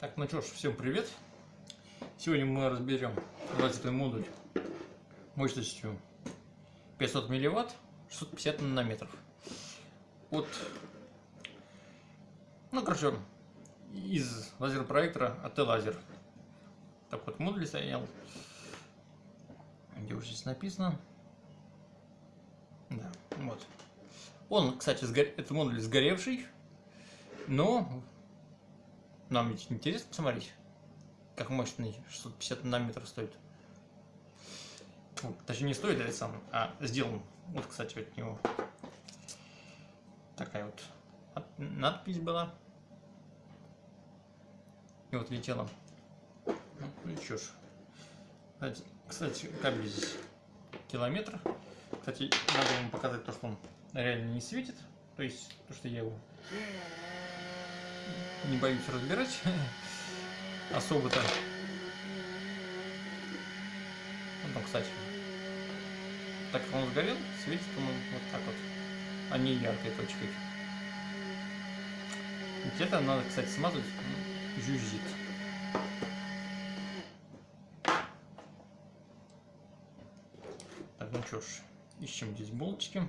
Так, ну что ж, всем привет! Сегодня мы разберем лазерный модуль мощностью 500 милливатт, 650 нанометров. От, ну, короче, из лазерного проектора АТ Лазер. Так вот, модуль стоял. Где уже здесь написано? Да, вот. Он, кстати, сгор... это модуль сгоревший, но нам ведь интересно посмотреть, как мощный 650 нанометров стоит. Ну, точнее, не стоит, это сам, а сделан. Вот, кстати, от него такая вот надпись была. И вот летела. Ну, ж. Кстати, кстати, кабель здесь километр. Кстати, надо вам показать то, что он реально не светит. То есть, то, что я его не боюсь разбирать особо-то. Ну, там, кстати, так как он сгорел, светит он вот так вот, а не яркой точкой. Где-то надо, кстати, смазывать, ну, жужжит. Так, ну что ж, ищем здесь болтики.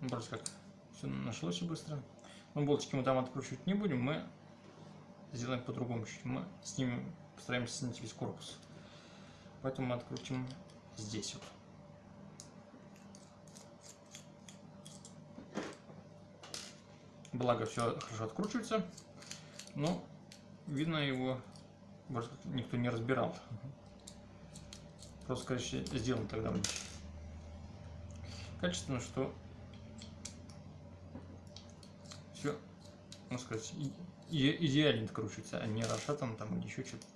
Ну, просто как все нашлось быстро. Но болтики мы там откручивать не будем, мы сделаем по-другому. Мы снимем, постараемся снять весь корпус. Поэтому мы открутим здесь вот. Благо все хорошо откручивается, но видно его никто не разбирал. Просто, короче, сделан тогда качественно, что все, можно сказать, идеально откручивается, а не расшатан там или еще что-то.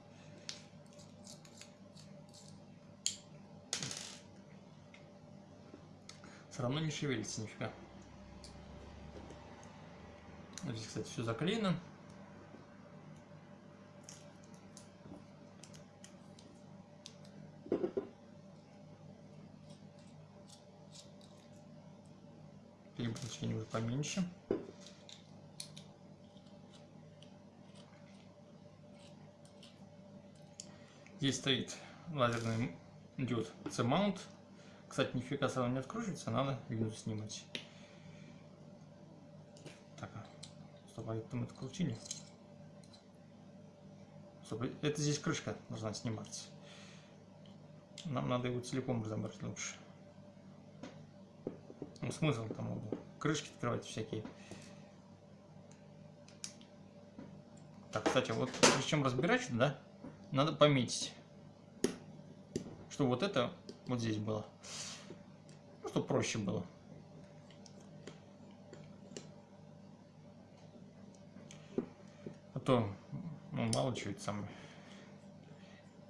Все равно не шевелится нифига. Здесь, кстати, все заклеено. Переключение уже поменьше. Здесь стоит лазерный диод C-mount. Кстати, нифига сразу не откручивается, надо видео снимать. Так, а, стоп, а это мы открутили. Стоп, это здесь крышка должна сниматься. Нам надо его целиком разобрать лучше. Ну, смысл там крышки открывать всякие. Так, кстати, вот причем разбирать, да, надо пометить что вот это вот здесь было. Ну, чтобы проще было. А то, ну, мало чего это самое.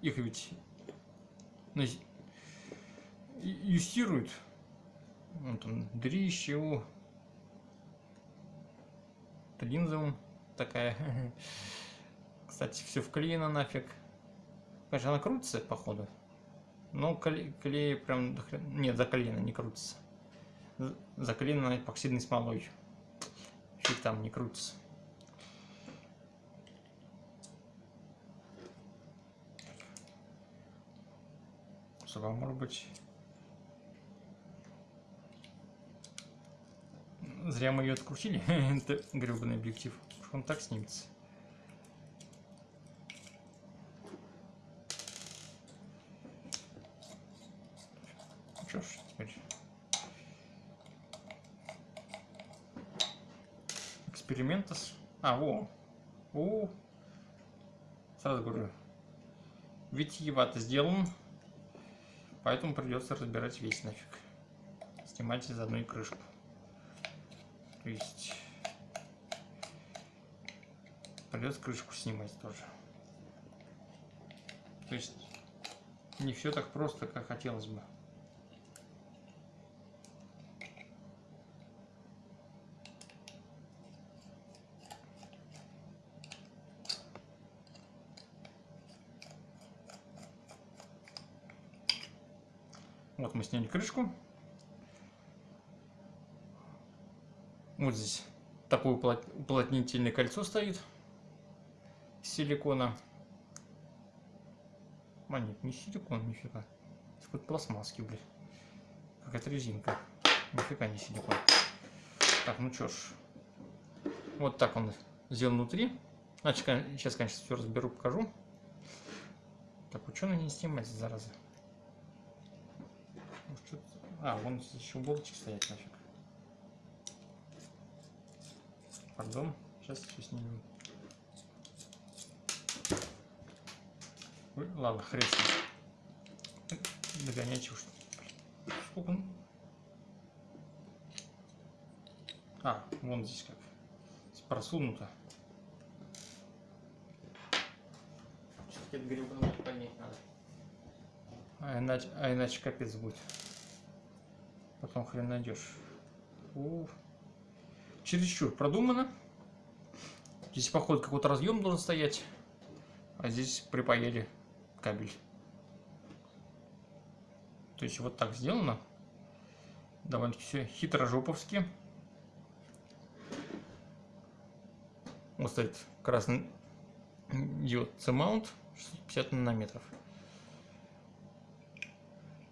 Их ведь юстируют. Вот он, дрище его. Линзовым такая. Кстати, все вклеено нафиг. Конечно, она крутится, походу. Ну, клей, клей прям... Нет, заклеено, не крутится. Заклеено эпоксидной смолой. Фиг там не крутится. Что, может быть... Зря мы ее открутили, это гребаный объектив. Он так снимется. Что ж, теперь экспериментас. А, во. О. Сразу говорю. Витиевато сделан. Поэтому придется разбирать весь нафиг. Снимать из одной крышку. То есть придется крышку снимать тоже. То есть не все так просто, как хотелось бы. Мы сняли крышку. Вот здесь такое уплотнительное кольцо стоит. силикона. А, нет, не силикон, нифига. Какой-то пластмасский, блядь. Какая-то резинка. Нифига не силикон. Так, ну чё ж. Вот так он сделан внутри. Значит, сейчас, конечно, все разберу, покажу. Так, ученый не снимать, зараза. А, вон еще болтик стоять нафиг. Пардон, сейчас все снимем. Ой, ладно, хрен. Догонять уж. Сколько? А, вон здесь как. Просунуто. Все-таки это гребаное поднять надо. А иначе, а иначе капец будет. Потом хрен найдешь. Уф. Чересчур продумано. Здесь, походу, какой-то разъем должен стоять. А здесь припаяли кабель. То есть вот так сделано. Довольно все хитрожоповски. Вот стоит красный диод C-mount 650 нанометров.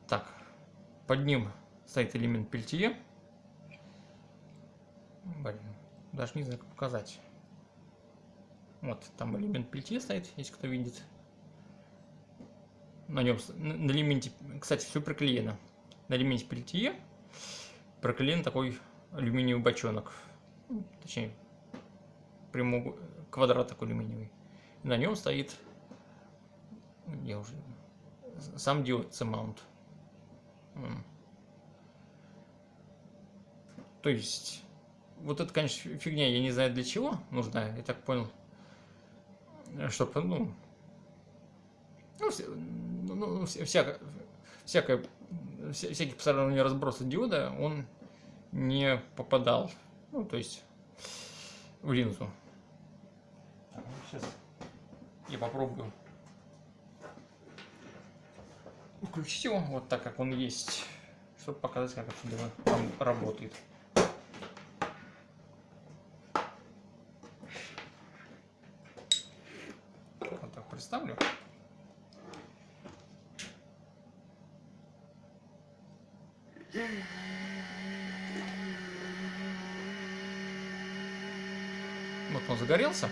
Так, под ним стоит элемент пельтье. Блин, даже не знаю, как показать. Вот, там элемент пельтье стоит, если кто видит. На нем, на элементе, кстати, все приклеено. На элементе пельтье проклеен такой алюминиевый бочонок. Точнее, прямой квадрат такой алюминиевый. На нем стоит я уже сам диод C-mount. То есть, вот это, конечно, фигня, я не знаю для чего нужна, я так понял, чтобы, ну, ну, вся, ну, ну всяко, всякое, вся, всякий посторонний разброс диода, он не попадал, ну, то есть, в линзу. Сейчас я попробую включить его вот так, как он есть, чтобы показать, как это дело работает. Представлю. Вот он загорелся.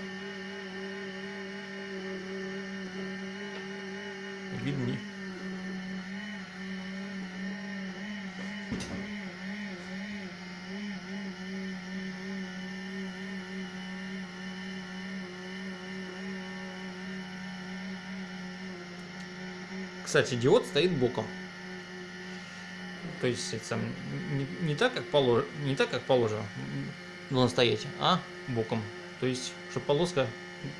Видны. Кстати, диод стоит боком. То есть это не, не так, как положено, не так, как положено должен стоять, а боком. То есть, чтобы полоска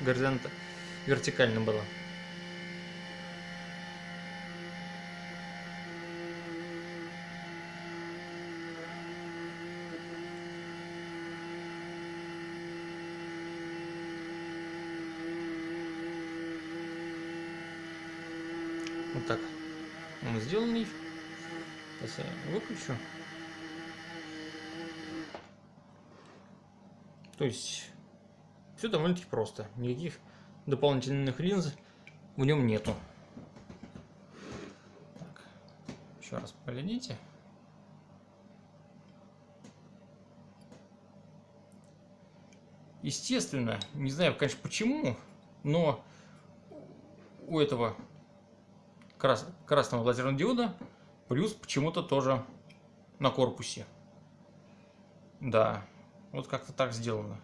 горизонта вертикально была. Вот так он сделанный. Сейчас я выключу. То есть все довольно-таки просто. Никаких дополнительных линз в нем нету. Так, еще раз поглядите. Естественно, не знаю, конечно, почему, но у этого крас красного лазерного диода, плюс почему-то тоже на корпусе. Да, вот как-то так сделано.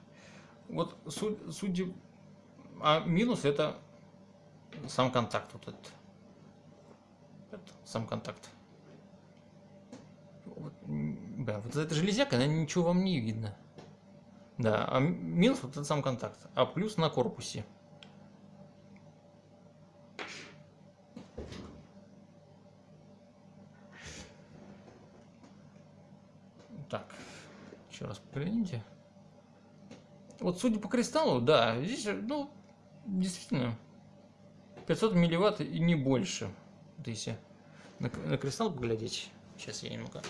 Вот судя... А минус это сам контакт вот этот. Это сам контакт. Вот, да, вот эта железяка, она ничего вам не видно. Да, а минус вот этот сам контакт. А плюс на корпусе. Так, еще раз погляните. Вот судя по кристаллу, да, здесь, ну, действительно, 500 милливатт и не больше. Вот если на, на кристалл поглядеть. Сейчас я немного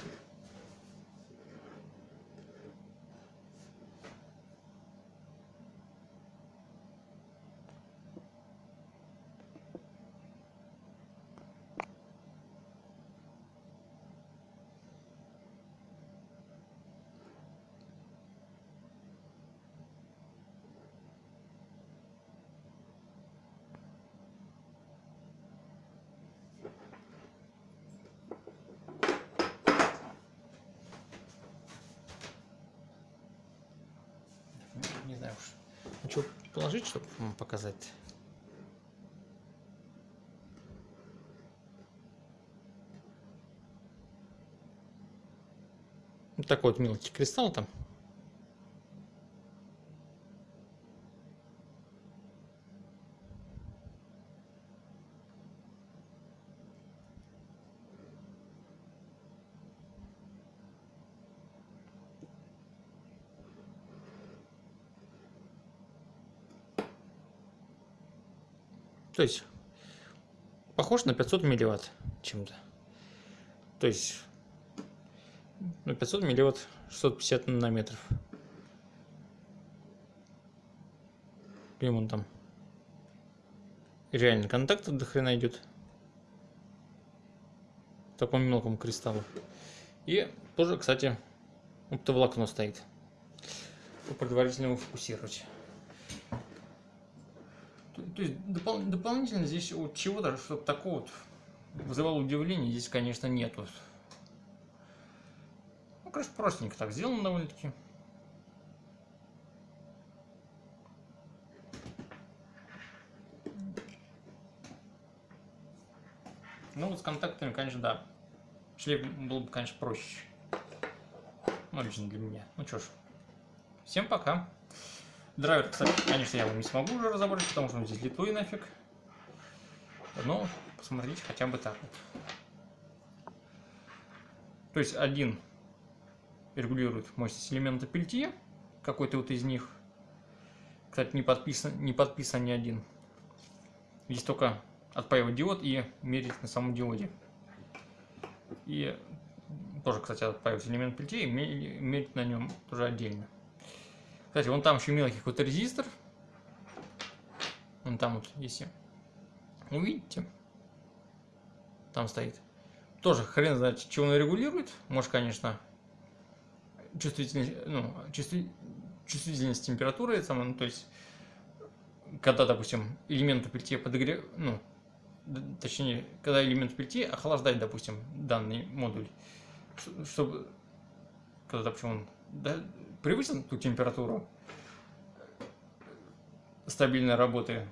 Хочу положить, чтобы вам показать. Вот такой вот мелкий кристалл там. То есть похож на 500 милливатт чем-то. То есть ну, 500 милливатт 650 нанометров. Или он там реально контакт до хрена идет. В таком мелком кристаллу. И тоже, кстати, оптоволокно стоит. Предварительно его фокусировать. То есть допол дополнительно здесь вот чего-то, чтобы такого вот вызывало удивление, здесь, конечно, нету. Ну, конечно, простенько так сделано довольно-таки. Ну, вот с контактами, конечно, да. Шлейф был бы, конечно, проще. Ну, лично для меня. Ну, что ж. Всем пока. Драйвер, кстати, конечно, я его не смогу уже разобрать, потому что он здесь литой нафиг. Но посмотрите хотя бы так вот. То есть один регулирует мощность элемента пельтье, какой-то вот из них. Кстати, не подписан, не подписан ни один. Здесь только отпаивать диод и мерить на самом диоде. И тоже, кстати, отпаивать элемент пельтье и мерить на нем тоже отдельно. Кстати, вон там еще мелкий какой-то резистор. Вон там вот, если увидите, там стоит. Тоже хрен знает, чего он регулирует. Может, конечно, чувствительность, ну, чувствительность температуры, ну, то есть, когда, допустим, элемент пельтье подогрев, ну, точнее, когда элемент пельтье охлаждает, допустим, данный модуль, чтобы, когда, допустим, он превысил ту температуру стабильной работы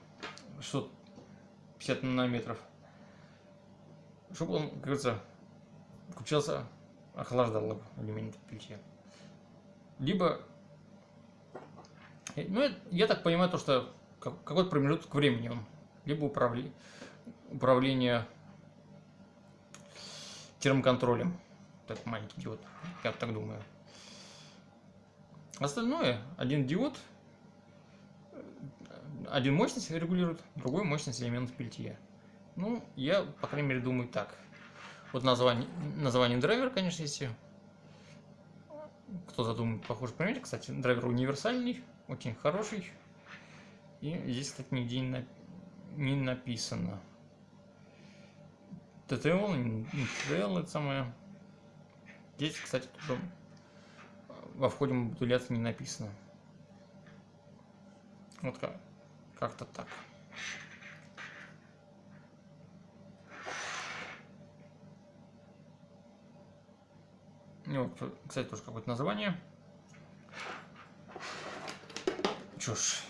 650 нанометров, чтобы он, как говорится, включался, охлаждал элемент пельтье. Либо, ну, я так понимаю, то, что какой-то промежуток времени он, либо управли, управление термоконтролем, так маленький диод, я так думаю. Остальное, один диод, один мощность регулирует, другой мощность элементов пельтье. Ну, я, по крайней мере, думаю так. Вот название, название драйвера, конечно, если кто задумает, похоже, понимаете, кстати, драйвер универсальный, очень хороший. И здесь, кстати, нигде не, не написано. ТТЛ, ТТЛ, это самое. Здесь, кстати, тоже во входе модуляции не написано. Вот как, как-то так. Ну, кстати, тоже какое-то название. Ж.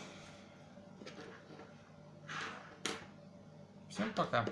Всем пока.